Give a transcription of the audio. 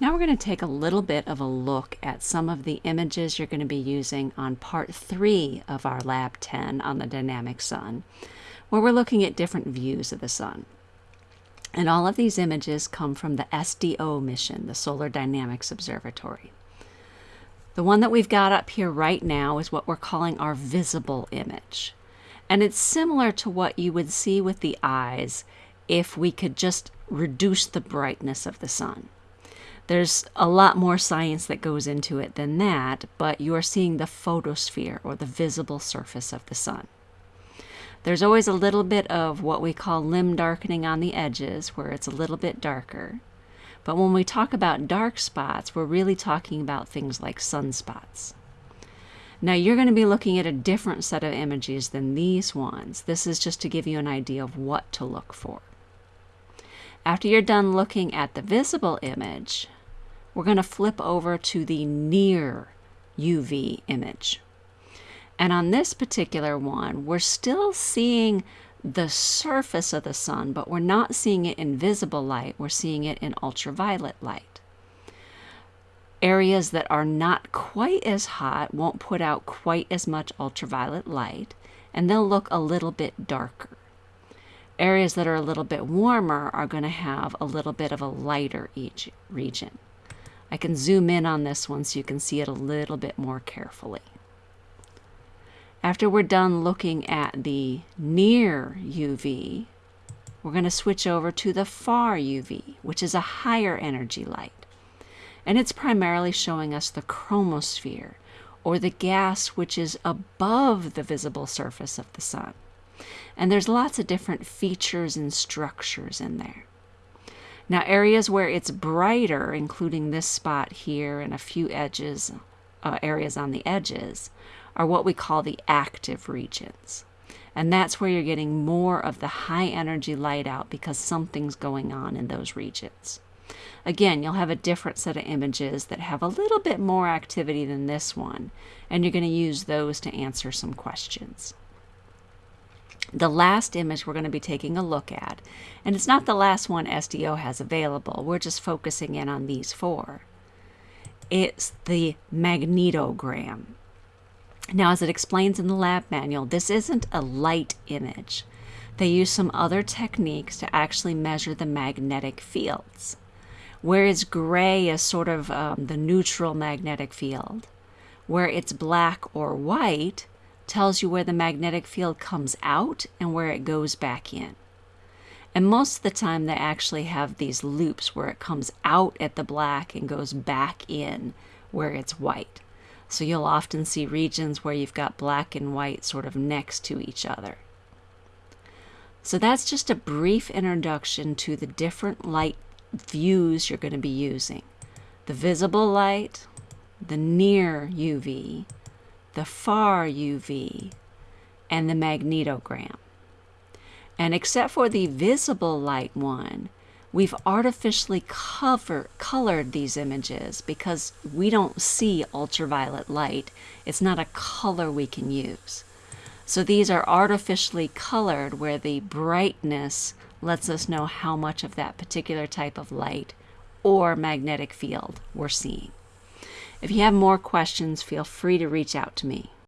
Now we're going to take a little bit of a look at some of the images you're going to be using on part 3 of our Lab 10 on the dynamic sun, where we're looking at different views of the sun. And all of these images come from the SDO mission, the Solar Dynamics Observatory. The one that we've got up here right now is what we're calling our visible image. And it's similar to what you would see with the eyes if we could just reduce the brightness of the sun. There's a lot more science that goes into it than that, but you are seeing the photosphere or the visible surface of the sun. There's always a little bit of what we call limb darkening on the edges, where it's a little bit darker. But when we talk about dark spots, we're really talking about things like sunspots. Now you're going to be looking at a different set of images than these ones. This is just to give you an idea of what to look for. After you're done looking at the visible image, we're going to flip over to the near UV image. And on this particular one, we're still seeing the surface of the sun, but we're not seeing it in visible light, we're seeing it in ultraviolet light. Areas that are not quite as hot won't put out quite as much ultraviolet light, and they'll look a little bit darker. Areas that are a little bit warmer are going to have a little bit of a lighter each region. I can zoom in on this one so you can see it a little bit more carefully. After we're done looking at the near UV, we're going to switch over to the far UV, which is a higher energy light. And it's primarily showing us the chromosphere, or the gas which is above the visible surface of the sun. And there's lots of different features and structures in there. Now areas where it's brighter, including this spot here and a few edges, uh, areas on the edges, are what we call the active regions. And that's where you're getting more of the high energy light out because something's going on in those regions. Again, you'll have a different set of images that have a little bit more activity than this one, and you're going to use those to answer some questions the last image we're going to be taking a look at, and it's not the last one SDO has available, we're just focusing in on these four. It's the magnetogram. Now, as it explains in the lab manual, this isn't a light image. They use some other techniques to actually measure the magnetic fields. Whereas gray is sort of um, the neutral magnetic field, where it's black or white tells you where the magnetic field comes out and where it goes back in. And most of the time they actually have these loops where it comes out at the black and goes back in where it's white. So you'll often see regions where you've got black and white sort of next to each other. So that's just a brief introduction to the different light views you're going to be using. The visible light, the near UV, the far UV, and the magnetogram. And except for the visible light one, we've artificially cover, colored these images because we don't see ultraviolet light. It's not a color we can use. So these are artificially colored where the brightness lets us know how much of that particular type of light or magnetic field we're seeing. If you have more questions, feel free to reach out to me.